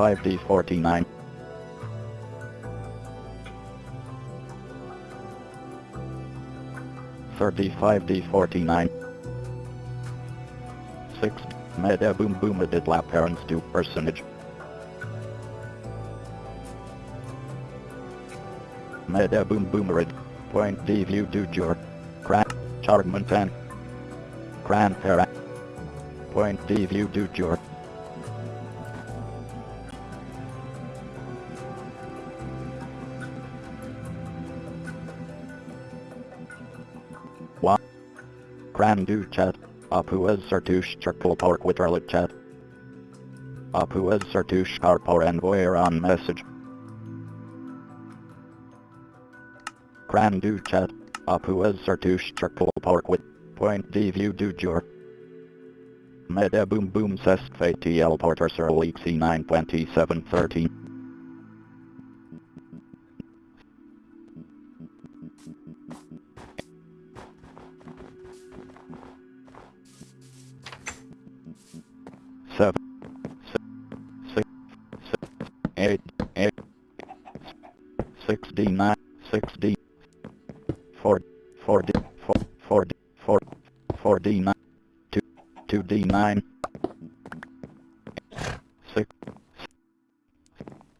35D49. Thirty-five D forty-nine. Six Meda boom boom did lap parents do personage. Meda boom boomerid. Point D view do jor. Cran charmontan. Cran para. Point D view do jor. Cran do chat. Apu as Sartush with Arlit chat. Apu as Sartush Karpor envoy on message. Cran do chat. Apu as Sartush Pork with point D view do jor. Meda boom boom sest FATL Porter Sir Leak C9 Seven, six, six, eight, eight, six D nine, six D, four, four four, four four, four D nine, two, two D nine, six,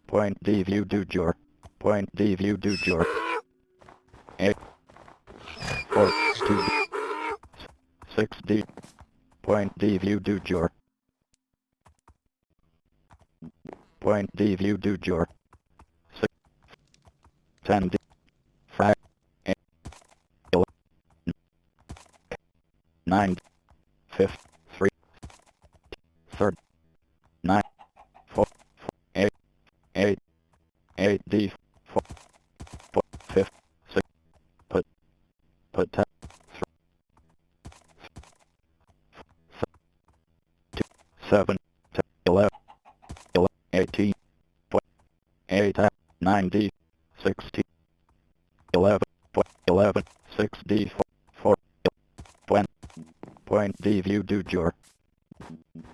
point D view do jor, point D view do jor, eight, four, two six D, point D view do jor. Point D view do jor. Six, ten D, frac, eight, nine, fifth, Sixteen, eleven, point, eleven, six D, four, four, twenty, point D view do jor,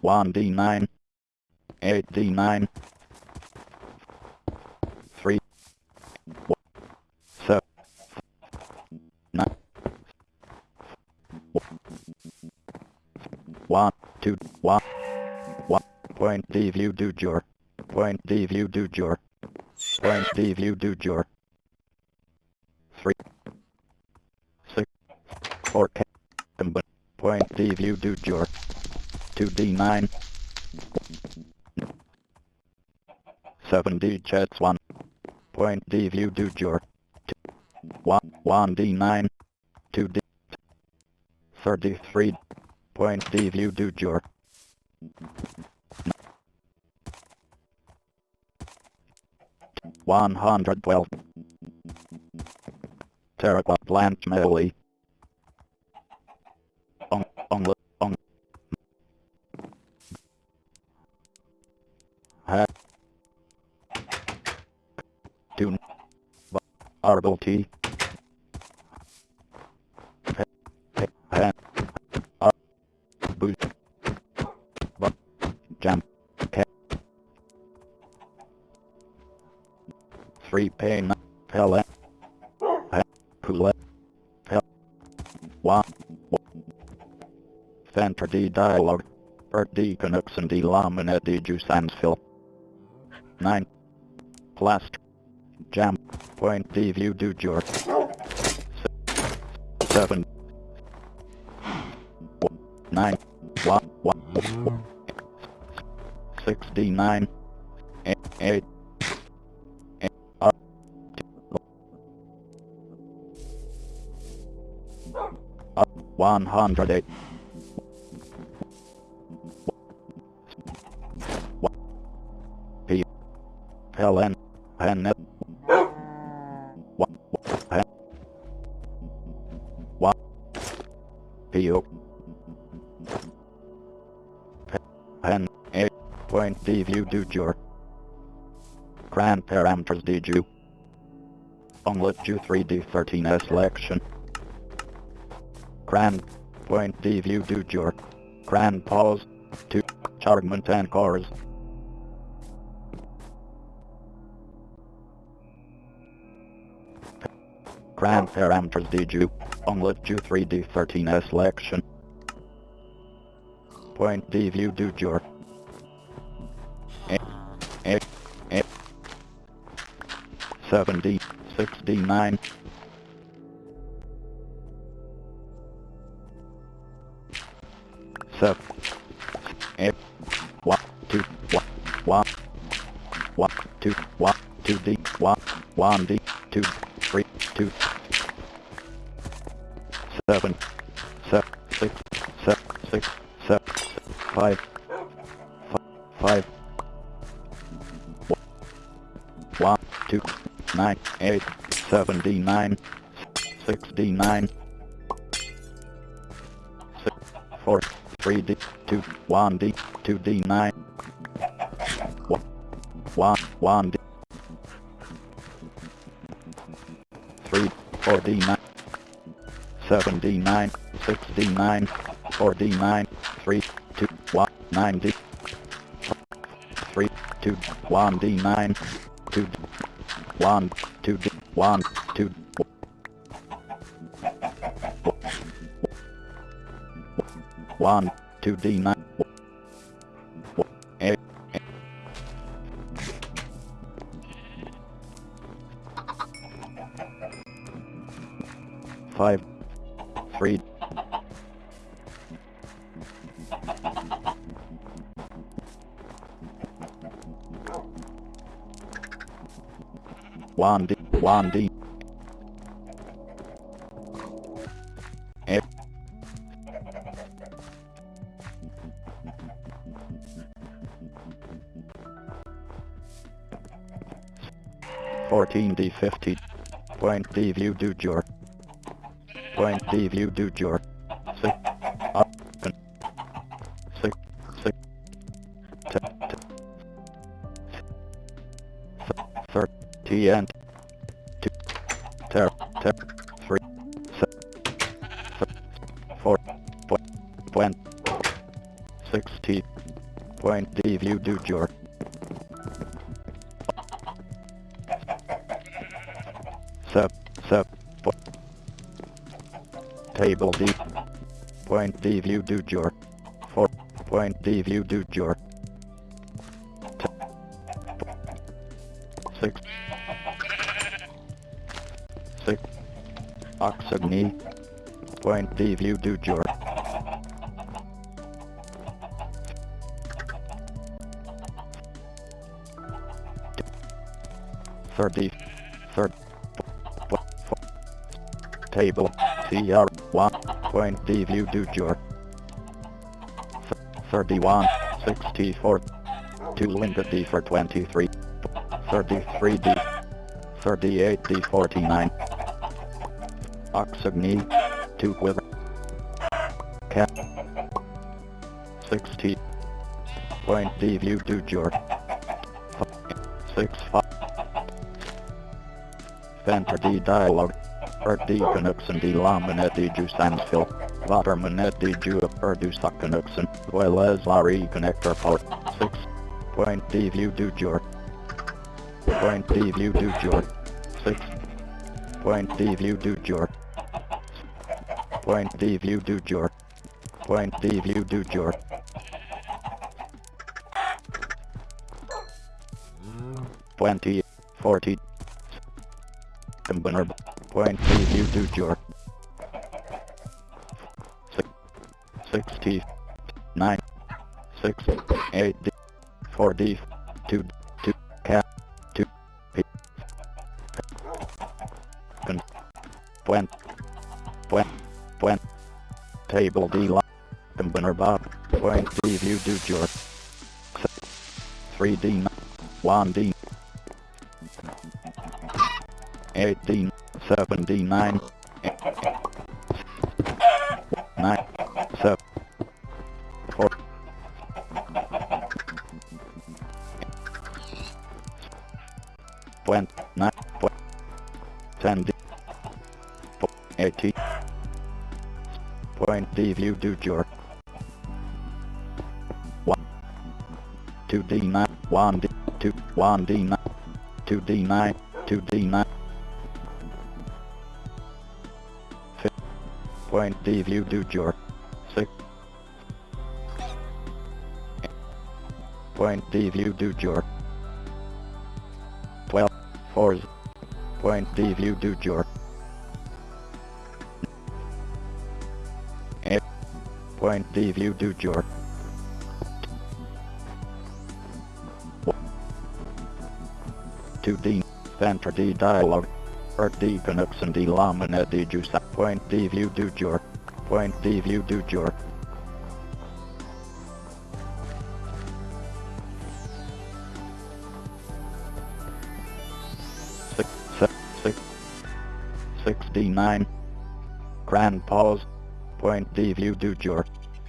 one D nine, eight D nine, three, nine, one, two, one, one, point D view do jor, point D view do jor, point D view do jor, three, six, four, but point view do jor, two D nine, seven D chats one, point D view do jor, two, one, one D nine, two D, thirty-three, point D view do. One hundred twelve. Terraquat Blanche Melly. On on on. Ha. Tune. Arbol T. free pain pellet pellet pellet center D dialogue. Or D connection D laminate D juice and fill 9 Plast Jam. Point D view do jor 7 9 1 1 6 D 9 100 Helen Hen What A. Point D view do your Cran parameters did you? Onlet you 3D13 selection. Cran point of view to your Cran pause to chargment and cars. Cran parameters DJU, onlet Ju3D13 selection. Point D view do jerk. Seven D, six D nine. Seven, eight, one, two, one, one, one, two, one, two D, one, one D, two, three, two, seven, seven, six, seven, six, seven, five, fi- five, one, two, nine, eight, seven D nine, six D nine, 1D, 2D, 9, 1, 1D, 3, 4D, 9, 7D, 9, 6D, 9, 4D, 9, 3, 2, 1, 9D, 3, 2, 1D, 9, 2, 1, 2D, 1, 2, 1, 2D, 9, D, eight, fourteen D fifty, point D view do jor, point D view do jor, four, point, point, sixty, point D view do. Sep, sep, po- table D, point D view do jor, four, point D view do. T- six, six, oxygny, point D view do jor. Thirty, third, table, CR, one, point D view do. Th- Thirty-one, sixty-four, two limited D for twenty-three, thirty-three D, thirty-eight Cat, sixty, point D view do jor. Six, five, Fenter D dialogue. Er D Canucksen D Laminet D Ju Sansfill. Watermanet D Ju Erdu Sakanuksen. Welez Larry Connector Port. 6. Point D View Do Jor. Point D View Do Jor. 6. Point D View Do Jor. Point D View Do Jor. Point D View Do Jor. Twenty, forty, Combiner point three view do. Six, sixty nine six eight four D two two cat two P point table D line combiner bob point D view do jor. Three D one D 18, 79, 9, believe you do jerk. 1 2d9 1d 2 1d9 2d9 2d9 Point D view do jerk. 6 Point D view do jerk. 12 4 Point D view do jerk. point leave you do jerk. To D, enter dialogue. Or D canucks and lamina juice point leave you do jerk. Point leave you do jerk. Six, six, six, sixty-nine. Grand pause. Point leave you do jerk.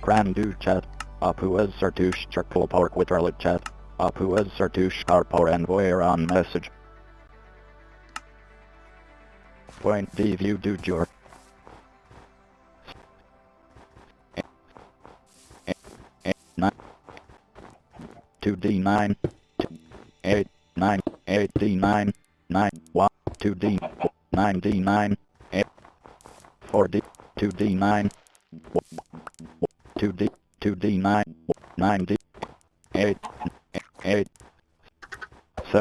Cran do chat. Apu as Sartush circle pork with Arlet chat. Apu as Sartush carpor envoyer on message. Point D view do jor. Two D nine. Eight nine eight D nine nine one two D nine D nine eight four D two D nine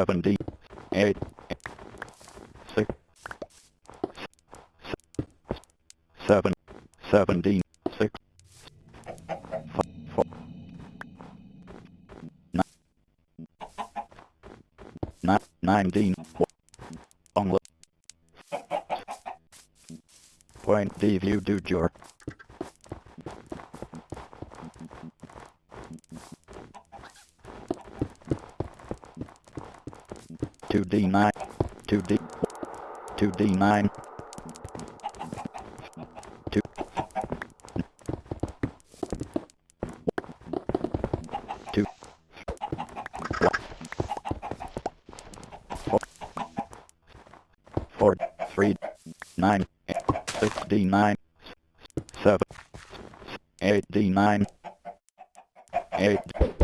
70, 8, 6, 7, 17, 6, 4, 9, 19, 20 if you do your 2D9, 2D, 2D9, 2, 2, 4, 4, 3, 9, 6D9, 7, 8D9, 8,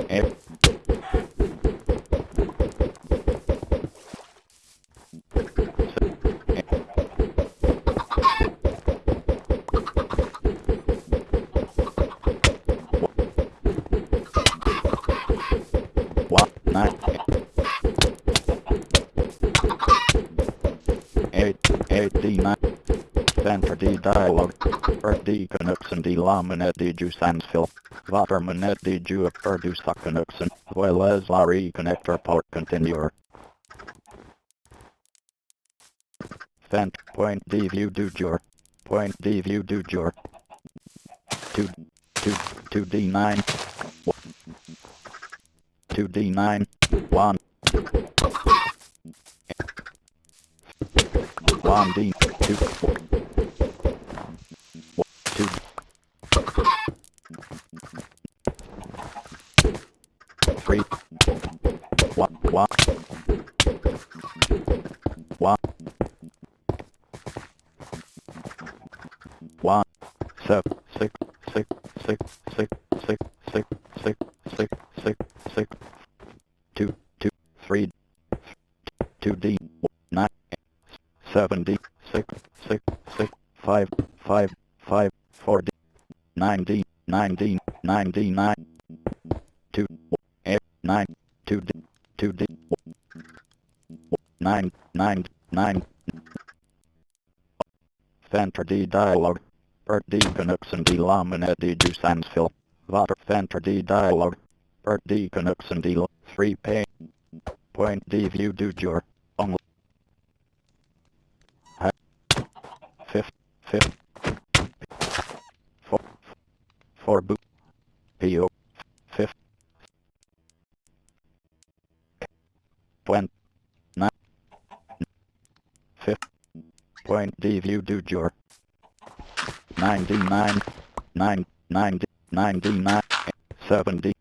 D dialog, er D connection D laminet D juice and fill, watermanet D juip er do connection, well as RE connector port continuer. Fent point D view do jur, point D view do jur. 2, 2, 2D9, 2D9, 1. 1D, 2. Seven D six six six five five five four D nine D nine D nine D nine two eight nine two D two D nine nine nine. Fantra D dialogue Bert D and D Lamina D Jusansville Vater Fantra D dialogue Bert D and D 3 pay Point D view do jor on fifth. Four. Four boot PO fifth. Point nine. Fifth. Point D view do jor nine D nine nine nine D nine D nine seven D